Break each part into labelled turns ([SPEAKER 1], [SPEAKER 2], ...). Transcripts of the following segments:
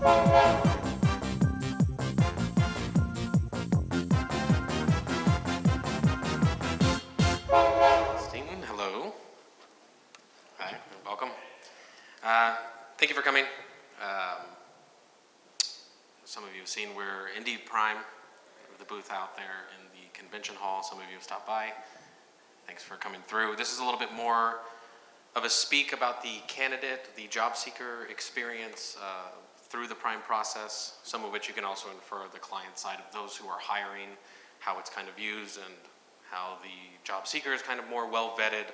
[SPEAKER 1] Hello. Hi, welcome. Uh, thank you for coming. Um, some of you have seen we're Indeed Prime, the booth out there in the convention hall. Some of you have stopped by. Thanks for coming through. This is a little bit more of a speak about the candidate, the job seeker experience uh, through the Prime process, some of which you can also infer the client side of those who are hiring, how it's kind of used, and how the job seeker is kind of more well vetted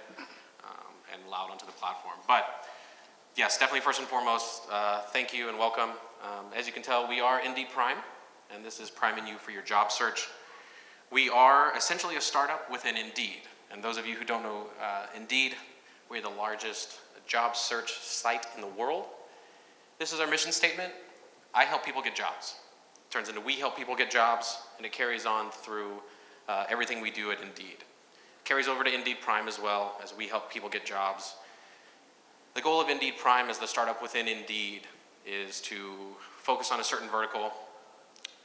[SPEAKER 1] um, and allowed onto the platform. But yes, definitely first and foremost, uh, thank you and welcome. Um, as you can tell, we are Indeed Prime, and this is priming you for your job search. We are essentially a startup within Indeed. And those of you who don't know uh, Indeed, we're the largest job search site in the world. This is our mission statement. I help people get jobs. It turns into we help people get jobs, and it carries on through uh, everything we do at Indeed. Carries over to Indeed Prime as well, as we help people get jobs. The goal of Indeed Prime as the startup within Indeed is to focus on a certain vertical,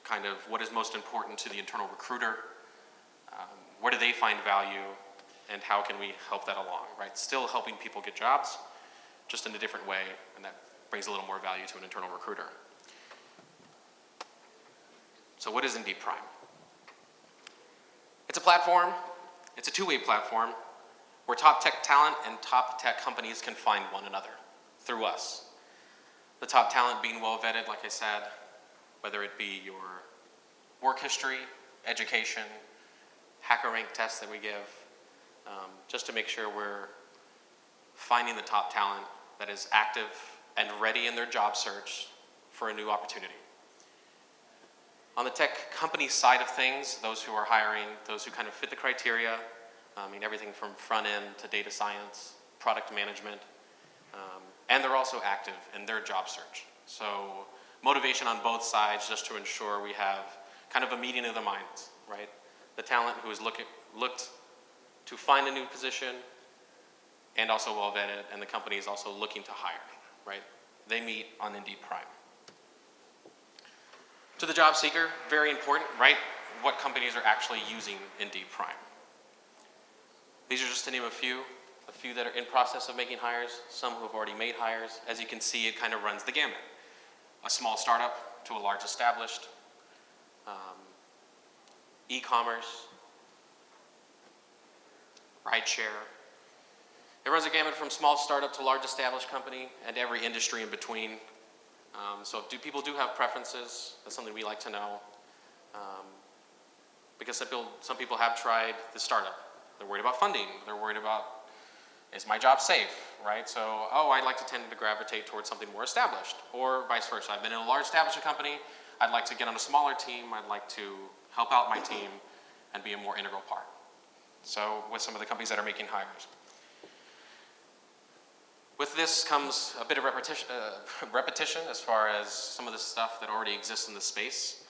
[SPEAKER 1] kind of what is most important to the internal recruiter, um, where do they find value, and how can we help that along, right? Still helping people get jobs, just in a different way, and that brings a little more value to an internal recruiter. So what is Indeed Prime? It's a platform, it's a two-way platform where top tech talent and top tech companies can find one another through us. The top talent being well vetted, like I said, whether it be your work history, education, HackerRank tests that we give, um, just to make sure we're finding the top talent that is active and ready in their job search for a new opportunity. On the tech company side of things, those who are hiring, those who kind of fit the criteria, I mean everything from front end to data science, product management, um, and they're also active in their job search. So motivation on both sides just to ensure we have kind of a meeting of the minds, right? The talent who is looking, looked to find a new position and also well vetted, and the company is also looking to hire, right? They meet on Indeed Prime. To the job seeker, very important, right? What companies are actually using Indeed Prime. These are just to name a few, a few that are in process of making hires, some who have already made hires. As you can see, it kind of runs the gamut. A small startup to a large established, um, e-commerce, rideshare. It runs a gamut from small startup to large established company and every industry in between. Um, so do, people do have preferences, that's something we like to know. Um, because some people, some people have tried the startup. They're worried about funding. They're worried about, is my job safe, right? So, oh, I'd like to tend to gravitate towards something more established. Or vice versa. I've been in a large established company. I'd like to get on a smaller team. I'd like to help out my team and be a more integral part. So with some of the companies that are making hires. With this comes a bit of repetition, uh, repetition as far as some of the stuff that already exists in the space.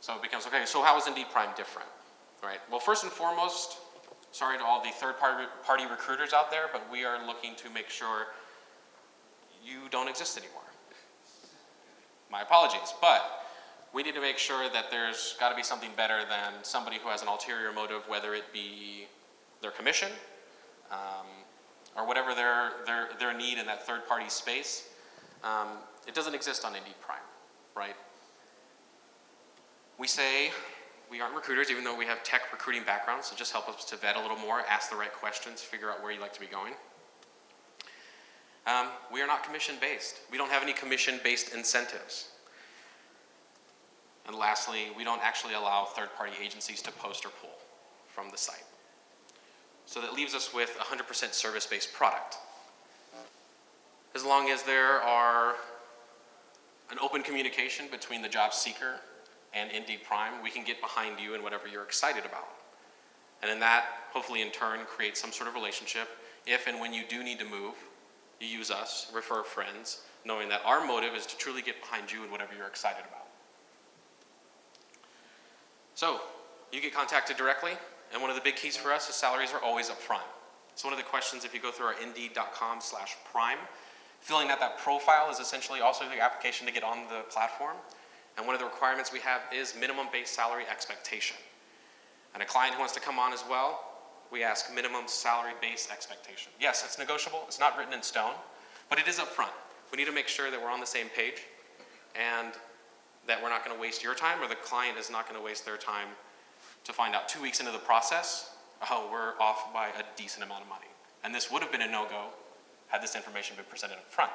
[SPEAKER 1] So it becomes, okay, so how is Indeed Prime different, right? Well, first and foremost, sorry to all the third party, party recruiters out there, but we are looking to make sure you don't exist anymore. My apologies, but we need to make sure that there's got to be something better than somebody who has an ulterior motive, whether it be their commission, um, or whatever their, their, their need in that third party space. Um, it doesn't exist on Indeed Prime, right? We say we aren't recruiters, even though we have tech recruiting backgrounds, so just help us to vet a little more, ask the right questions, figure out where you'd like to be going. Um, we are not commission based. We don't have any commission based incentives. And lastly, we don't actually allow third party agencies to post or pull from the site. So that leaves us with 100% service-based product. As long as there are an open communication between the job seeker and Indeed Prime, we can get behind you in whatever you're excited about. And in that, hopefully in turn, creates some sort of relationship. If and when you do need to move, you use us, refer friends, knowing that our motive is to truly get behind you in whatever you're excited about. So, you get contacted directly, and one of the big keys for us is salaries are always up front. It's one of the questions if you go through our indeed.com slash prime, Filling out that profile is essentially also the application to get on the platform. And one of the requirements we have is minimum base salary expectation. And a client who wants to come on as well, we ask minimum salary base expectation. Yes, it's negotiable, it's not written in stone, but it is upfront. We need to make sure that we're on the same page and that we're not going to waste your time or the client is not going to waste their time to find out two weeks into the process, oh, we're off by a decent amount of money. And this would have been a no-go had this information been presented up front.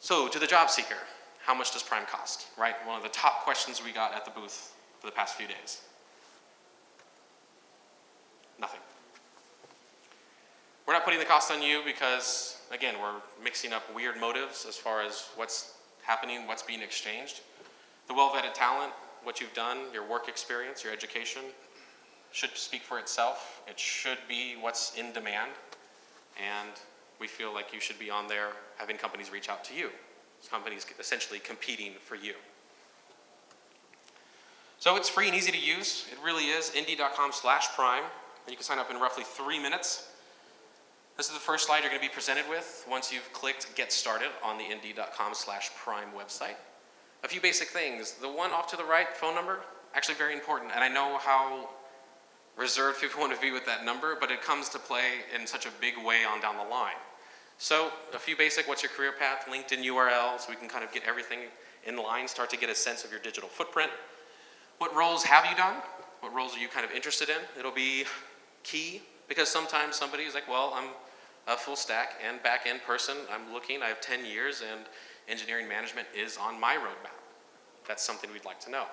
[SPEAKER 1] So to the job seeker, how much does Prime cost, right? One of the top questions we got at the booth for the past few days. Nothing. We're not putting the cost on you because, again, we're mixing up weird motives as far as what's happening, what's being exchanged. The well-vetted talent, what you've done, your work experience, your education, should speak for itself. It should be what's in demand. And we feel like you should be on there having companies reach out to you. Companies essentially competing for you. So it's free and easy to use. It really is. Indeed.com slash prime. And you can sign up in roughly three minutes. This is the first slide you're going to be presented with once you've clicked Get Started on the Indeed.com slash prime website. A few basic things. The one off to the right, phone number, actually very important. And I know how reserved people want to be with that number, but it comes to play in such a big way on down the line. So a few basic, what's your career path, LinkedIn URL, so we can kind of get everything in line, start to get a sense of your digital footprint. What roles have you done? What roles are you kind of interested in? It'll be key because sometimes somebody is like, well, I'm a full stack and back end person. I'm looking, I have 10 years and engineering management is on my roadmap. That's something we'd like to know.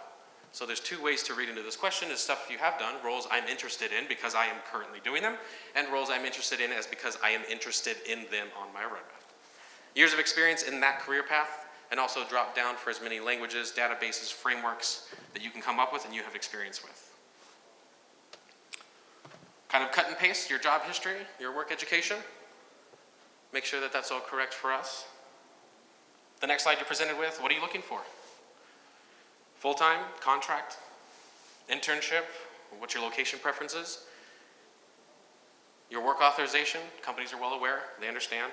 [SPEAKER 1] So there's two ways to read into this question is stuff you have done, roles I'm interested in because I am currently doing them, and roles I'm interested in as because I am interested in them on my roadmap. Years of experience in that career path, and also drop down for as many languages, databases, frameworks that you can come up with and you have experience with. Kind of cut and paste your job history, your work education. Make sure that that's all correct for us. The next slide you're presented with, what are you looking for? Full-time, contract, internship, what's your location preferences? Your work authorization, companies are well aware, they understand.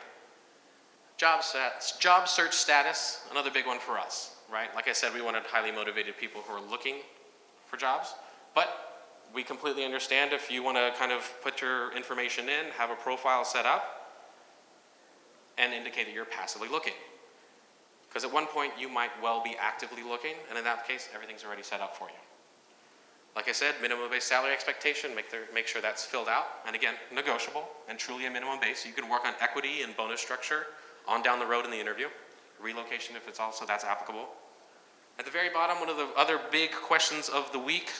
[SPEAKER 1] Job, stats, job search status, another big one for us, right? Like I said, we wanted highly motivated people who are looking for jobs, but we completely understand if you want to kind of put your information in, have a profile set up, and indicate that you're passively looking. Because at one point you might well be actively looking, and in that case, everything's already set up for you. Like I said, minimum base salary expectation, make, their, make sure that's filled out. And again, negotiable and truly a minimum base. You can work on equity and bonus structure on down the road in the interview. Relocation if it's also that's applicable. At the very bottom, one of the other big questions of the week,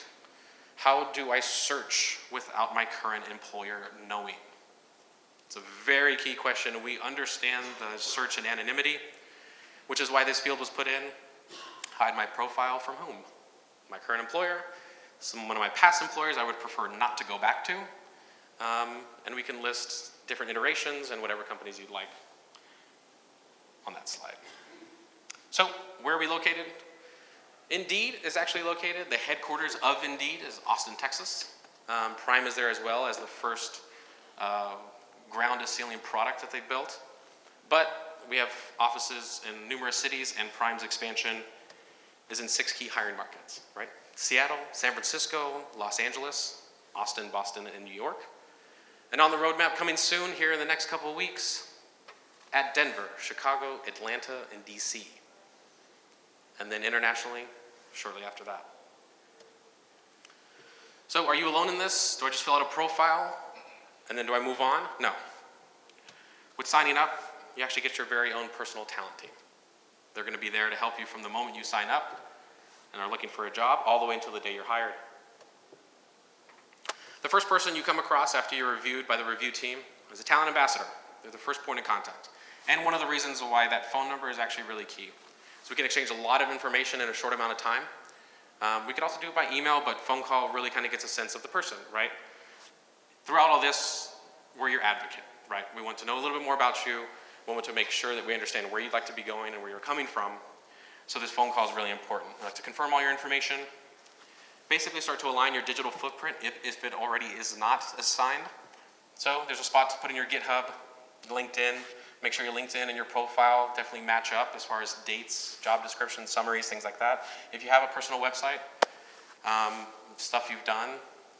[SPEAKER 1] how do I search without my current employer knowing? It's a very key question. We understand the search and anonymity which is why this field was put in. Hide my profile from whom? My current employer, some, one of my past employers I would prefer not to go back to, um, and we can list different iterations and whatever companies you'd like on that slide. So, where are we located? Indeed is actually located, the headquarters of Indeed is Austin, Texas. Um, Prime is there as well as the first uh, ground to ceiling product that they built. But we have offices in numerous cities and Prime's expansion is in six key hiring markets, right? Seattle, San Francisco, Los Angeles, Austin, Boston, and New York. And on the roadmap coming soon here in the next couple of weeks, at Denver, Chicago, Atlanta, and DC. And then internationally, shortly after that. So are you alone in this? Do I just fill out a profile? And then do I move on? No. With signing up, you actually get your very own personal talent team. They're going to be there to help you from the moment you sign up and are looking for a job all the way until the day you're hired. The first person you come across after you're reviewed by the review team is a talent ambassador. They're the first point of contact. And one of the reasons why that phone number is actually really key. So we can exchange a lot of information in a short amount of time. Um, we could also do it by email, but phone call really kind of gets a sense of the person, right? Throughout all this, we're your advocate, right? We want to know a little bit more about you. We want to make sure that we understand where you'd like to be going and where you're coming from. So this phone call is really important. I'd like to confirm all your information, basically start to align your digital footprint if, if it already is not assigned. So there's a spot to put in your GitHub, LinkedIn, make sure your LinkedIn and your profile definitely match up as far as dates, job descriptions, summaries, things like that. If you have a personal website, um, stuff you've done,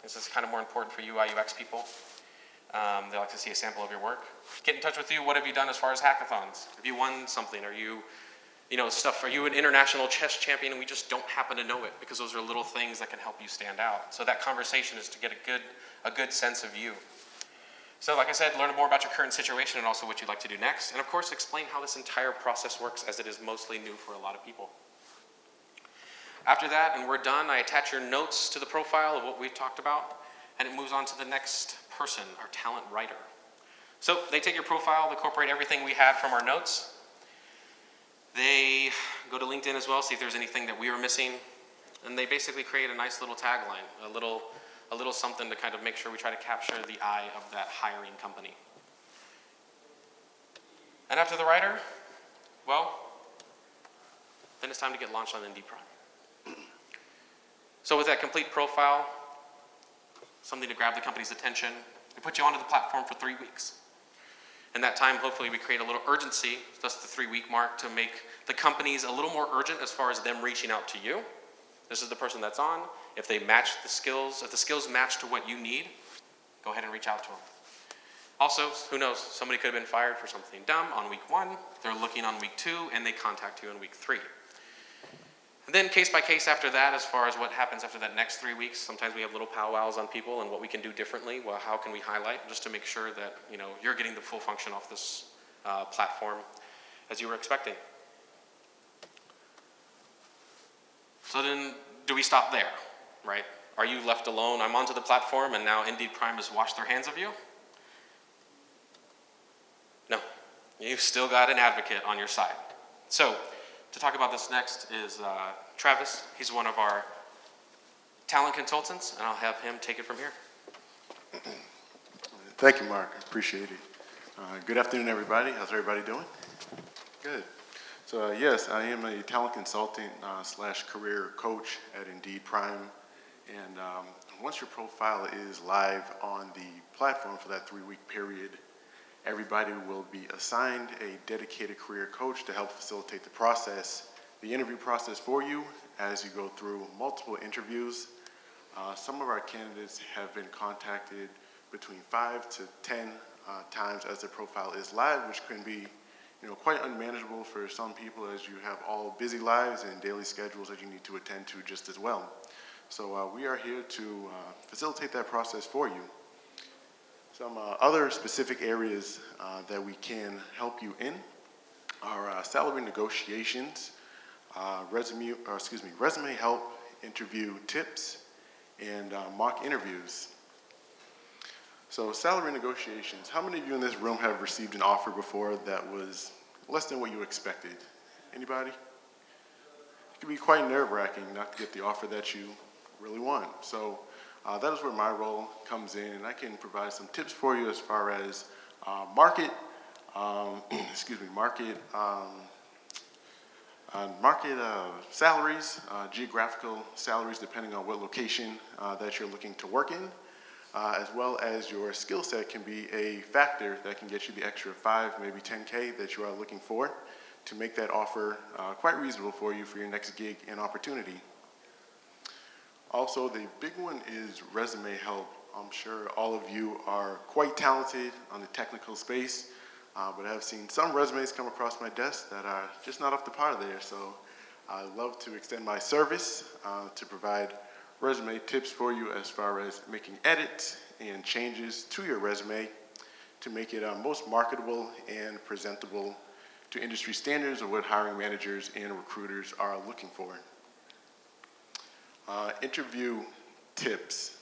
[SPEAKER 1] this is kind of more important for UI UX people. Um, they like to see a sample of your work. Get in touch with you. What have you done as far as hackathons? Have you won something? Are you, you know, stuff? Are you an international chess champion and we just don't happen to know it because those are little things that can help you stand out. So that conversation is to get a good, a good sense of you. So like I said, learn more about your current situation and also what you'd like to do next. And of course, explain how this entire process works as it is mostly new for a lot of people. After that, and we're done, I attach your notes to the profile of what we've talked about, and it moves on to the next person, our talent writer. So they take your profile, they incorporate everything we had from our notes. They go to LinkedIn as well, see if there's anything that we were missing, and they basically create a nice little tagline, a little, a little something to kind of make sure we try to capture the eye of that hiring company. And after the writer, well, then it's time to get launched on Indeed Prime. So with that complete profile, something to grab the company's attention, we put you onto the platform for three weeks. In that time, hopefully we create a little urgency, that's the three week mark, to make the companies a little more urgent as far as them reaching out to you. This is the person that's on. If they match the skills, if the skills match to what you need, go ahead and reach out to them. Also, who knows, somebody could have been fired for something dumb on week one, they're looking on week two, and they contact you in week three. And then case by case after that, as far as what happens after that next three weeks, sometimes we have little powwows on people and what we can do differently. Well, how can we highlight just to make sure that you know you're getting the full function off this uh, platform as you were expecting. So then, do we stop there, right? Are you left alone? I'm onto the platform and now Indeed Prime has washed their hands of you? No, you've still got an advocate on your side. So to talk about this next is uh, Travis. He's one of our talent consultants, and I'll have him take it from here.
[SPEAKER 2] Thank you, Mark. I appreciate it. Uh, good afternoon, everybody. How's everybody doing? Good. So, uh, yes, I am a talent consultant uh, slash career coach at Indeed Prime. And um, once your profile is live on the platform for that three-week period, Everybody will be assigned a dedicated career coach to help facilitate the process, the interview process for you as you go through multiple interviews. Uh, some of our candidates have been contacted between five to 10 uh, times as their profile is live, which can be you know, quite unmanageable for some people as you have all busy lives and daily schedules that you need to attend to just as well. So uh, we are here to uh, facilitate that process for you. Some uh, other specific areas uh, that we can help you in are uh, salary negotiations, uh, resume, excuse me, resume help, interview tips, and uh, mock interviews. So salary negotiations, how many of you in this room have received an offer before that was less than what you expected? Anybody? It can be quite nerve-wracking not to get the offer that you really want. So uh, that is where my role comes in, and I can provide some tips for you as far as uh, market, um, excuse me, market, um, uh, market uh, salaries, uh, geographical salaries depending on what location uh, that you're looking to work in, as well as your skill set can be a factor that can get you the extra five, maybe 10K that you are looking for to make that offer quite reasonable for you for your next gig and opportunity. Also, the big one is resume help. I'm sure all of you are quite talented on the technical space, uh, but I've seen some resumes come across my desk that are just not up to par there. So I love to extend my service uh, to provide resume tips for you as far as making edits and changes to your resume to make it uh, most marketable and presentable to industry standards of what hiring managers and recruiters are looking for. Uh, interview tips.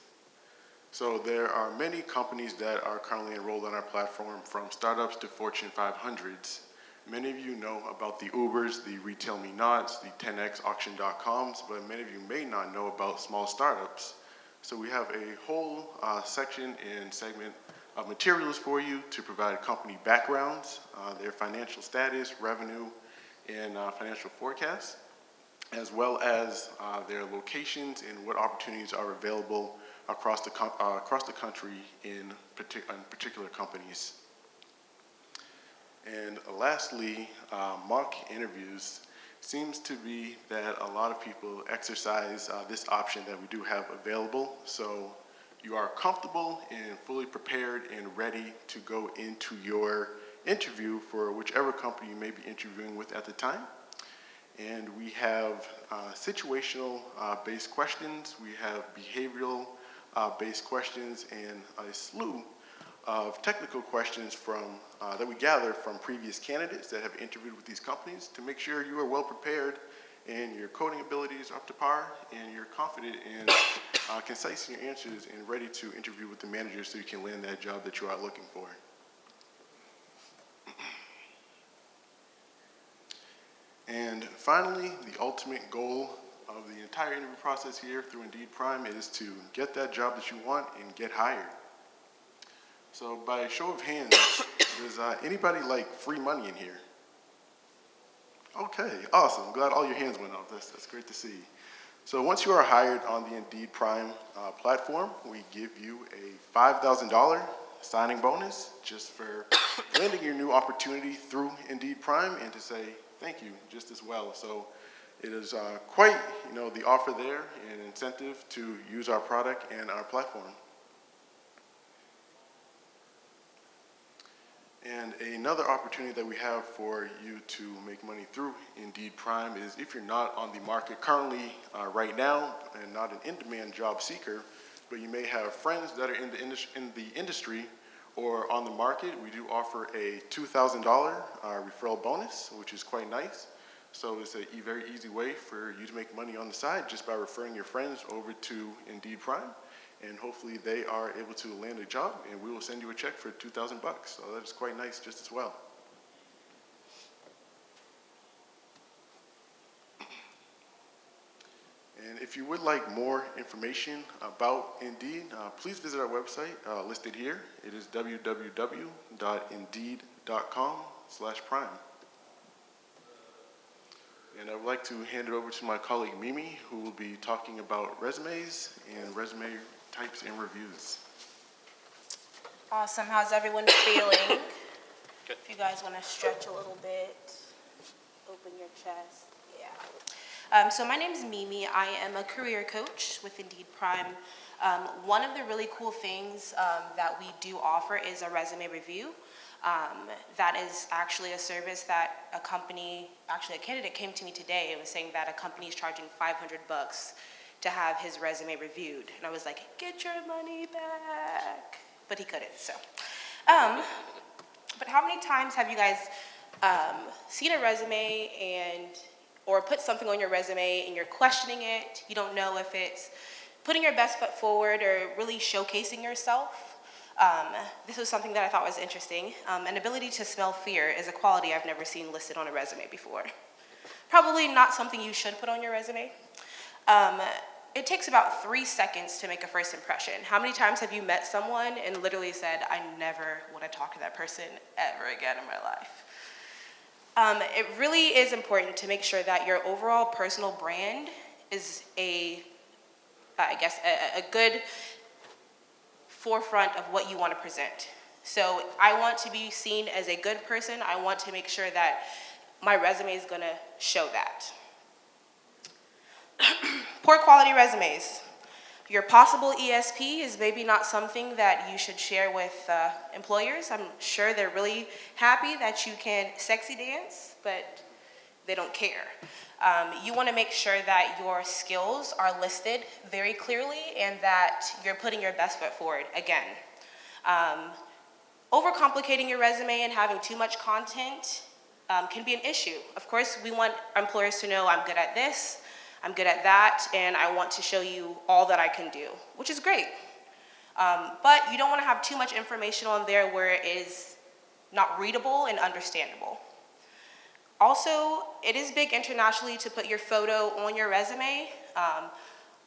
[SPEAKER 2] So there are many companies that are currently enrolled on our platform from startups to Fortune 500s. Many of you know about the Ubers, the Retail Me Nots, the 10x auction.coms, but many of you may not know about small startups. So we have a whole uh, section and segment of materials for you to provide company backgrounds, uh, their financial status, revenue, and uh, financial forecasts as well as uh, their locations and what opportunities are available across the, uh, across the country in, partic in particular companies. And lastly, uh, mock interviews seems to be that a lot of people exercise uh, this option that we do have available. So you are comfortable and fully prepared and ready to go into your interview for whichever company you may be interviewing with at the time. And we have uh, situational uh, based questions, we have behavioral uh, based questions, and a slew of technical questions from, uh, that we gather from previous candidates that have interviewed with these companies to make sure you are well prepared and your coding abilities are up to par and you're confident and uh, concise in your answers and ready to interview with the manager so you can land that job that you are looking for. And finally, the ultimate goal of the entire interview process here through Indeed Prime is to get that job that you want and get hired. So by show of hands, does uh, anybody like free money in here? Okay, awesome. Glad all your hands went up. That's, that's great to see. So once you are hired on the Indeed Prime uh, platform, we give you a $5,000 signing bonus just for landing your new opportunity through Indeed Prime and to say thank you just as well. So it is uh, quite, you know, the offer there and incentive to use our product and our platform. And another opportunity that we have for you to make money through Indeed Prime is if you're not on the market currently uh, right now and not an in-demand job seeker, but you may have friends that are in the, in the industry or on the market, we do offer a $2,000 uh, referral bonus, which is quite nice. So it's a very easy way for you to make money on the side just by referring your friends over to Indeed Prime and hopefully they are able to land a job, and we will send you a check for 2,000 bucks. So that is quite nice just as well. And if you would like more information about Indeed, uh, please visit our website uh, listed here. It is www.indeed.com slash prime. And I would like to hand it over to my colleague Mimi, who will be talking about resumes and resume types and reviews.
[SPEAKER 3] Awesome. How's everyone feeling? Good. If you guys want to stretch a little bit, open your chest. Yeah. Um, so my name is Mimi. I am a career coach with Indeed Prime. Um, one of the really cool things um, that we do offer is a resume review. Um, that is actually a service that a company, actually a candidate came to me today and was saying that a company is charging 500 bucks to have his resume reviewed. And I was like, get your money back. But he couldn't, so. Um, but how many times have you guys um, seen a resume and, or put something on your resume and you're questioning it? You don't know if it's putting your best foot forward or really showcasing yourself. Um, this was something that I thought was interesting. Um, an ability to smell fear is a quality I've never seen listed on a resume before. Probably not something you should put on your resume. Um, it takes about three seconds to make a first impression. How many times have you met someone and literally said, I never want to talk to that person ever again in my life? Um, it really is important to make sure that your overall personal brand is a, I guess, a, a good forefront of what you want to present. So I want to be seen as a good person. I want to make sure that my resume is going to show that. Poor quality resumes. Your possible ESP is maybe not something that you should share with uh, employers. I'm sure they're really happy that you can sexy dance, but they don't care. Um, you want to make sure that your skills are listed very clearly and that you're putting your best foot forward again. Um, overcomplicating your resume and having too much content um, can be an issue. Of course, we want employers to know I'm good at this, I'm good at that, and I want to show you all that I can do, which is great. Um, but you don't want to have too much information on there where it is not readable and understandable. Also, it is big internationally to put your photo on your resume. Um,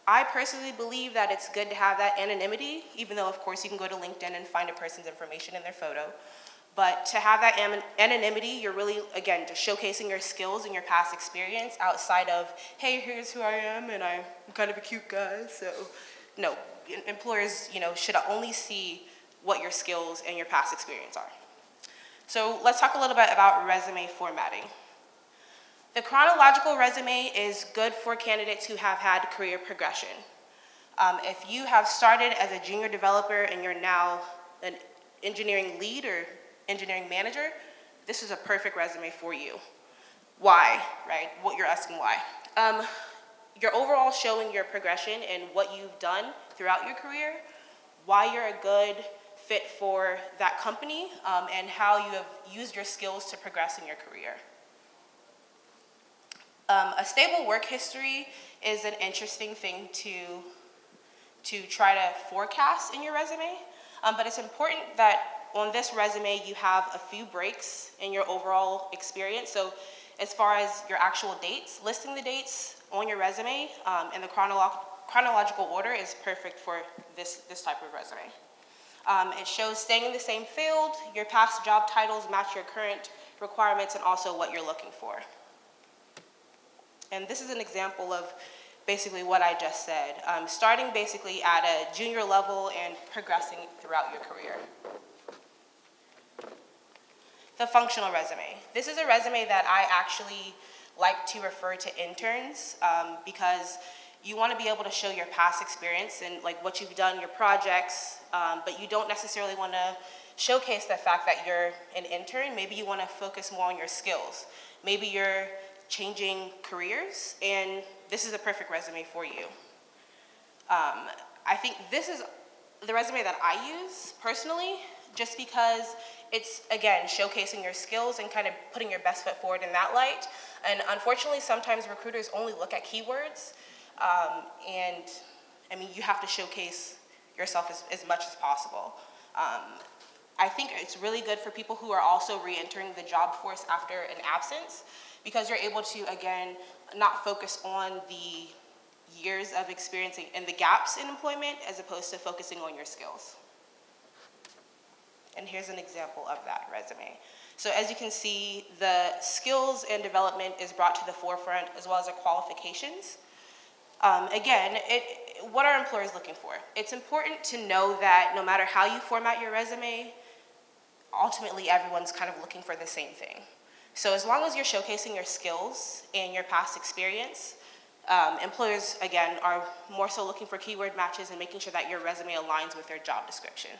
[SPEAKER 3] I personally believe that it's good to have that anonymity, even though, of course, you can go to LinkedIn and find a person's information in their photo. But to have that anonymity, you're really, again, just showcasing your skills and your past experience outside of, hey, here's who I am, and I'm kind of a cute guy, so. No, employers, you know, should only see what your skills and your past experience are. So let's talk a little bit about resume formatting. The chronological resume is good for candidates who have had career progression. Um, if you have started as a junior developer and you're now an engineering lead or engineering manager, this is a perfect resume for you. Why, right? What you're asking why. Um, you're overall showing your progression and what you've done throughout your career, why you're a good fit for that company, um, and how you have used your skills to progress in your career. Um, a stable work history is an interesting thing to, to try to forecast in your resume, um, but it's important that on this resume you have a few breaks in your overall experience. So as far as your actual dates, listing the dates on your resume um, in the chronolo chronological order is perfect for this, this type of resume. Um, it shows staying in the same field, your past job titles match your current requirements, and also what you're looking for. And this is an example of basically what I just said, um, starting basically at a junior level and progressing throughout your career. The functional resume. This is a resume that I actually like to refer to interns um, because you want to be able to show your past experience and like what you've done, your projects, um, but you don't necessarily want to showcase the fact that you're an intern. Maybe you want to focus more on your skills. Maybe you're changing careers, and this is a perfect resume for you. Um, I think this is the resume that I use personally, just because it's, again, showcasing your skills and kind of putting your best foot forward in that light. And unfortunately, sometimes recruiters only look at keywords, um, and I mean, you have to showcase yourself as, as much as possible. Um, I think it's really good for people who are also re-entering the job force after an absence because you're able to, again, not focus on the years of experiencing and the gaps in employment as opposed to focusing on your skills. And here's an example of that resume. So as you can see, the skills and development is brought to the forefront as well as the qualifications. Um, again, it, what are employers looking for? It's important to know that no matter how you format your resume, ultimately everyone's kind of looking for the same thing. So as long as you're showcasing your skills and your past experience, um, employers, again, are more so looking for keyword matches and making sure that your resume aligns with their job description.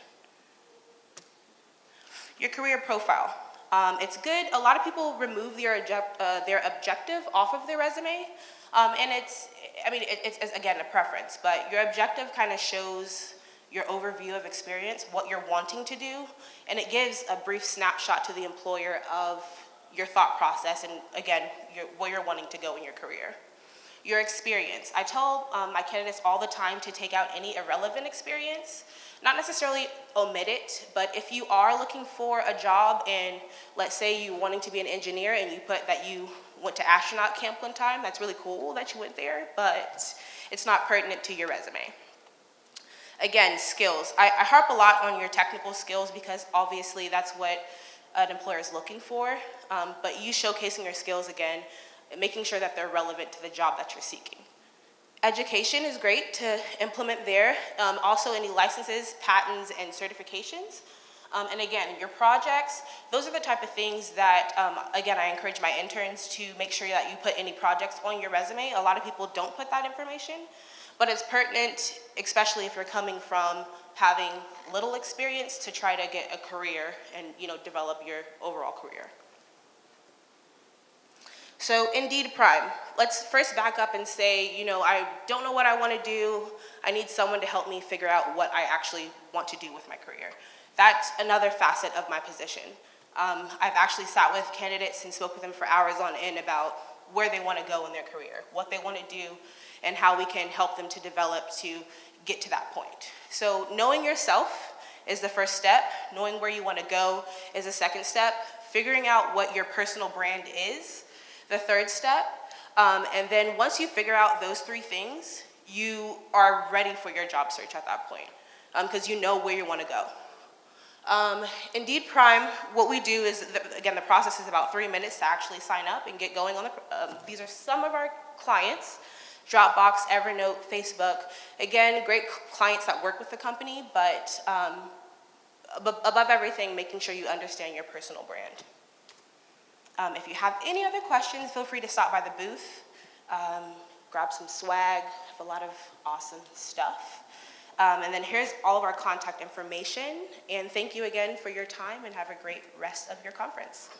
[SPEAKER 3] Your career profile. Um, it's good. A lot of people remove their, uh, their objective off of their resume. Um, and it's, I mean, it, it's, it's, again, a preference, but your objective kind of shows your overview of experience, what you're wanting to do, and it gives a brief snapshot to the employer of your thought process and, again, your, where you're wanting to go in your career. Your experience. I tell um, my candidates all the time to take out any irrelevant experience not necessarily omit it, but if you are looking for a job and let's say you're wanting to be an engineer and you put that you went to astronaut camp one time, that's really cool that you went there, but it's not pertinent to your resume. Again, skills. I, I harp a lot on your technical skills because obviously that's what an employer is looking for, um, but you showcasing your skills again, making sure that they're relevant to the job that you're seeking. Education is great to implement there. Um, also any licenses, patents, and certifications. Um, and again, your projects, those are the type of things that, um, again, I encourage my interns to make sure that you put any projects on your resume. A lot of people don't put that information, but it's pertinent, especially if you're coming from having little experience to try to get a career and, you know, develop your overall career. So Indeed Prime, let's first back up and say, you know, I don't know what I want to do. I need someone to help me figure out what I actually want to do with my career. That's another facet of my position. Um, I've actually sat with candidates and spoke with them for hours on end about where they want to go in their career, what they want to do, and how we can help them to develop to get to that point. So knowing yourself is the first step. Knowing where you want to go is the second step. Figuring out what your personal brand is the third step. Um, and then once you figure out those three things, you are ready for your job search at that point because um, you know where you want to go. Um, Indeed Prime, what we do is, the, again, the process is about three minutes to actually sign up and get going on the, um, these are some of our clients, Dropbox, Evernote, Facebook. Again, great clients that work with the company, but um, abo- above everything, making sure you understand your personal brand. Um, if you have any other questions, feel free to stop by the booth, um, grab some swag, have a lot of awesome stuff. Um, and then here's all of our contact information. And thank you again for your time and have a great rest of your conference.